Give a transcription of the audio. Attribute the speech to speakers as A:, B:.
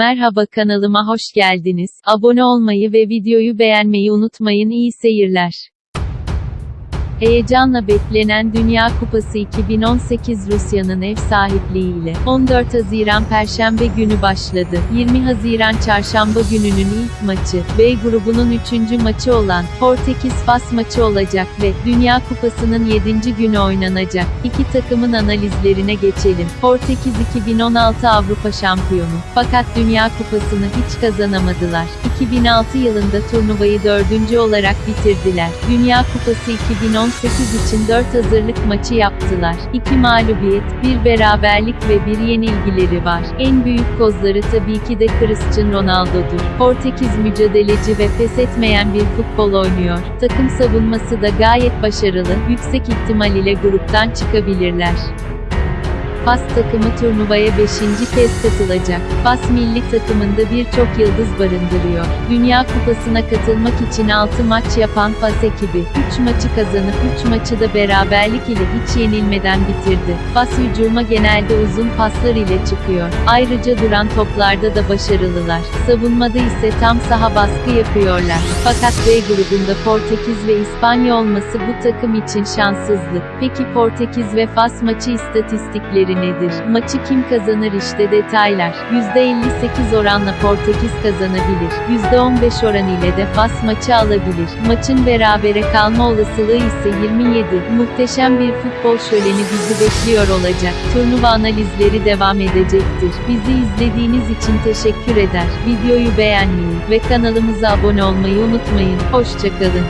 A: Merhaba kanalıma hoş geldiniz. Abone olmayı ve videoyu beğenmeyi unutmayın. İyi seyirler. Heyecanla beklenen Dünya Kupası 2018 Rusya'nın ev sahipliğiyle 14 Haziran Perşembe günü başladı. 20 Haziran Çarşamba gününün ilk maçı, B grubunun 3. maçı olan Portekiz Fas maçı olacak ve Dünya Kupası'nın 7. günü oynanacak. İki takımın analizlerine geçelim. Portekiz 2016 Avrupa şampiyonu. Fakat Dünya Kupası'nı hiç kazanamadılar. 2006 yılında turnuvayı dördüncü olarak bitirdiler. Dünya Kupası 2018 için 4 hazırlık maçı yaptılar. 2 mağlubiyet, bir beraberlik ve bir yenilgileri var. En büyük kozları tabii ki de Cristiano Ronaldo'dur. Portekiz mücadeleci ve pes etmeyen bir futbol oynuyor. Takım savunması da gayet başarılı, yüksek ihtimal ile gruptan çıkabilirler. Fas takımı turnuvaya 5. kez katılacak. Fas milli takımında birçok yıldız barındırıyor. Dünya Kupası'na katılmak için 6 maç yapan Fas ekibi, 3 maçı kazanıp 3 maçı da beraberlik ile hiç yenilmeden bitirdi. Fas hücuma genelde uzun paslar ile çıkıyor. Ayrıca duran toplarda da başarılılar. Savunmada ise tam saha baskı yapıyorlar. Fakat B grubunda Portekiz ve İspanya olması bu takım için şanssızlık. Peki Portekiz ve Fas maçı istatistikleri nedir? Maçı kim kazanır işte detaylar. %58 oranla Portekiz kazanabilir. %15 oran ile de Fas maçı alabilir. Maçın berabere kalma olasılığı ise 27. Muhteşem bir futbol şöleni bizi bekliyor olacak. Turnuva analizleri devam edecektir. Bizi izlediğiniz için teşekkür eder. Videoyu beğenmeyi ve kanalımıza abone olmayı unutmayın. Hoşçakalın.